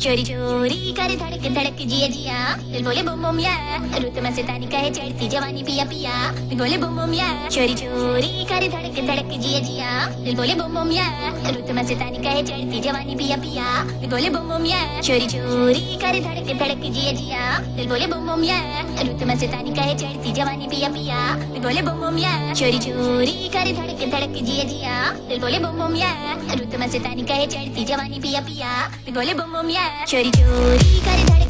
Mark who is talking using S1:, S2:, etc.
S1: चोरी चोरी करे धड़क धड़क जिया जिया। दिल बोले, बुम बुम या। रुत में से तानी कहे, चढ़ती जवानी पिया पिया। दिल बोले, बुम बुम या। चोरी चोरी करे धड़क धड़क जिया जिया। दिल बोले, बुम बुम या। रुत में से तानी कहे, चढ़ती जवानी पिया पिया। दिल बोले, बुम बुम या। चोरी चोरी करे धड़क धड़क जिया जिया। दिल बोले, बुम बुम या। रुत में से तानी कहे, चढ़ती जवानी पिया पिया। दिल बोले, बुम बुम या। चोरी चोरी करे धड़क धड़क जिया जिया। दिल बोले, बुम बुम या। रुत में से तानी कहे, चढ़ती जवानी पिया पिया। दिल बोले, बुम बुम या। चोरी चोरी करे धड़क धड़क जिया